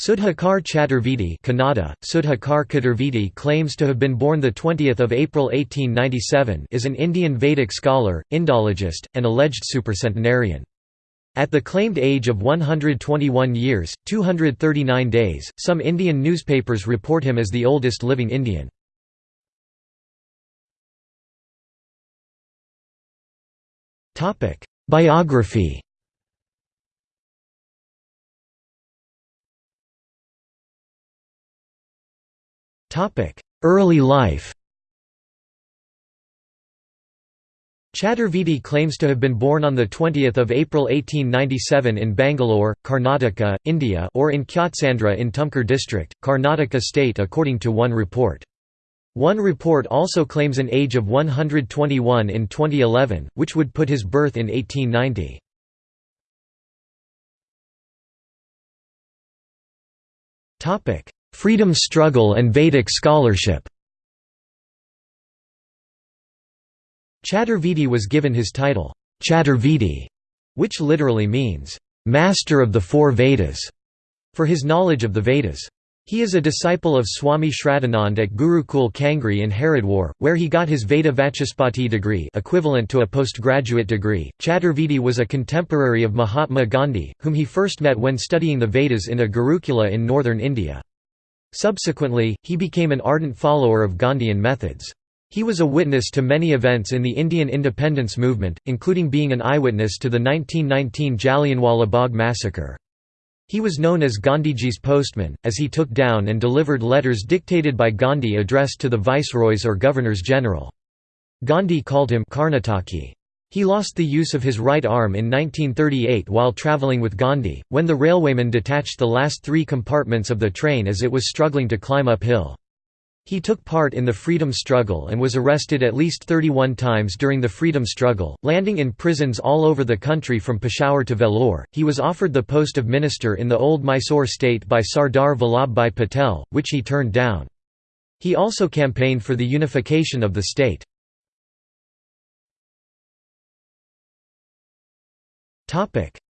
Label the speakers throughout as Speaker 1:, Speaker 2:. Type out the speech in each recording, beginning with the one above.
Speaker 1: Sudhakar Chaturvedi Kannada, Sudhakar Chaturvedi claims to have been born 20 April 1897 is an Indian Vedic scholar, Indologist, and alleged supercentenarian. At the claimed age of 121 years, 239 days, some Indian newspapers report him as the oldest living Indian. Biography Early life Chaturvedi claims to have been born on 20 April 1897 in Bangalore, Karnataka, India or in Kyatsandra in Tumkur district, Karnataka state according to one report. One report also claims an age of 121 in 2011, which would put his birth in 1890. Freedom struggle and Vedic scholarship Chaturvedi was given his title, Chaturvedi, which literally means, "...master of the four Vedas", for his knowledge of the Vedas. He is a disciple of Swami Shraddhanand at Gurukul Kangri in Haridwar, where he got his Veda Vachaspati degree equivalent to a postgraduate degree. Chaturvedi was a contemporary of Mahatma Gandhi, whom he first met when studying the Vedas in a Gurukula in northern India. Subsequently, he became an ardent follower of Gandhian methods. He was a witness to many events in the Indian independence movement, including being an eyewitness to the 1919 Jallianwala Bagh massacre. He was known as Gandhiji's postman, as he took down and delivered letters dictated by Gandhi addressed to the viceroys or governors-general. Gandhi called him Karnataki. He lost the use of his right arm in 1938 while travelling with Gandhi, when the railwayman detached the last three compartments of the train as it was struggling to climb uphill. He took part in the freedom struggle and was arrested at least 31 times during the freedom struggle, landing in prisons all over the country from Peshawar to Vellore. He was offered the post of minister in the old Mysore state by Sardar Vallabhbhai Patel, which he turned down. He also campaigned for the unification of the state.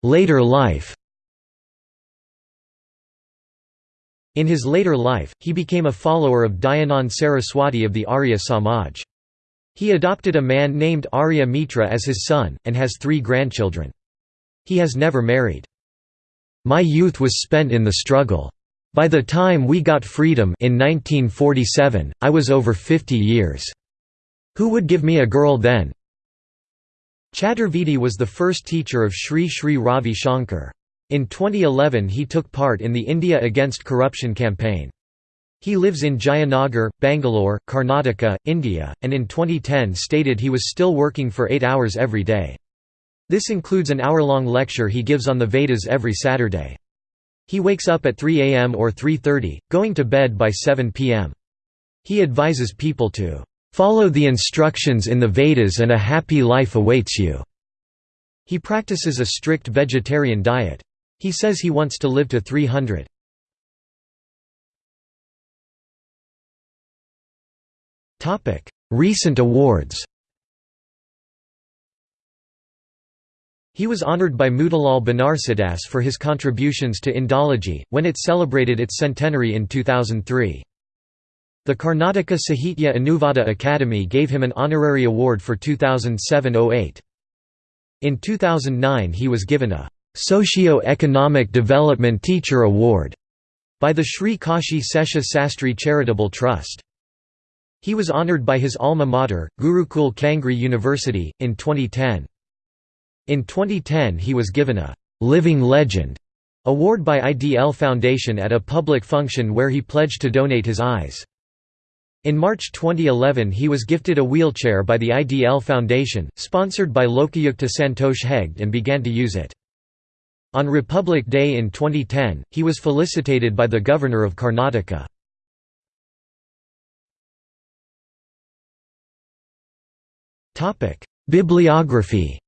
Speaker 1: Later life In his later life, he became a follower of Dayanand Saraswati of the Arya Samaj. He adopted a man named Arya Mitra as his son, and has three grandchildren. He has never married. My youth was spent in the struggle. By the time we got freedom in 1947, I was over 50 years. Who would give me a girl then? Chaturvedi was the first teacher of Sri Sri Ravi Shankar. In 2011 he took part in the India Against Corruption campaign. He lives in Jayanagar, Bangalore, Karnataka, India, and in 2010 stated he was still working for eight hours every day. This includes an hour-long lecture he gives on the Vedas every Saturday. He wakes up at 3 am or 3.30, going to bed by 7 pm. He advises people to Follow the instructions in the Vedas and a happy life awaits you." He practices a strict vegetarian diet. He says he wants to live to 300. Recent awards He was honored by Motilal Banarsidass for his contributions to Indology, when it celebrated its centenary in 2003. The Karnataka Sahitya Anuvada Academy gave him an honorary award for 2007–08. In 2009 he was given a «Socio-Economic Development Teacher Award» by the Sri Kashi Sesha Sastri Charitable Trust. He was honored by his alma mater, Gurukul Kangri University, in 2010. In 2010 he was given a «Living Legend» award by IDL Foundation at a public function where he pledged to donate his eyes. In March 2011 he was gifted a wheelchair by the IDL Foundation, sponsored by Lokayukta Santosh Hegde and began to use it. On Republic Day in 2010, he was felicitated by the Governor of Karnataka. Bibliography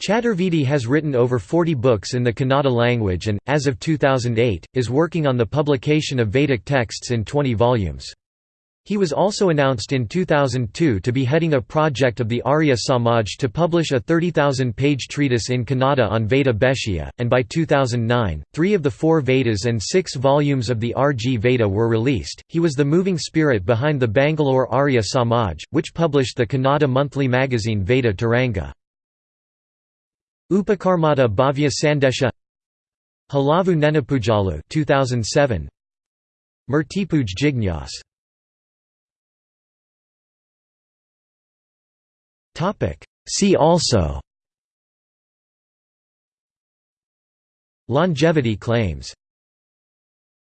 Speaker 1: Chaturvedi has written over 40 books in the Kannada language and, as of 2008, is working on the publication of Vedic texts in 20 volumes. He was also announced in 2002 to be heading a project of the Arya Samaj to publish a 30,000-page treatise in Kannada on Veda Bhashya, and by 2009, three of the four Vedas and six volumes of the RG Veda were released. He was the moving spirit behind the Bangalore Arya Samaj, which published the Kannada monthly magazine Veda Taranga. Upakarmata Bhavya Sandesha Halavu Nenapujalu 2007 Murtipuj Jignyas. See also. Longevity claims